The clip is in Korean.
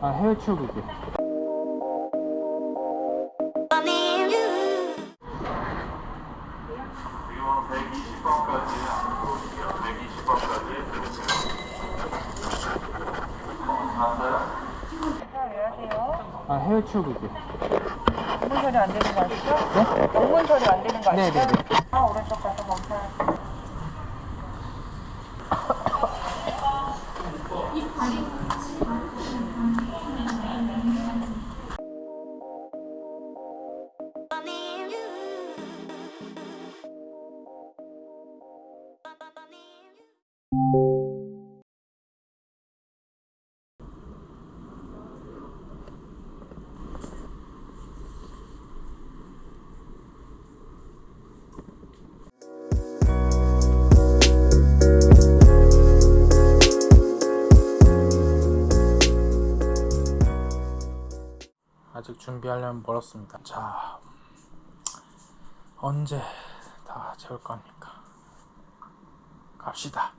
아 해외 출국이 지금 120번까지 120번까지 드리세요. 감사합니다. 안녕하세요. 아 해외 출국이 업무 처리 안 되는 거 아시죠? 네? 업무 처리 안 되는 거 아시죠? 네네네. 아, 오른쪽 가서 검사할 아직 준비하려면 멀었습니다. 자 언제 다 채울 겁니까? 갑시다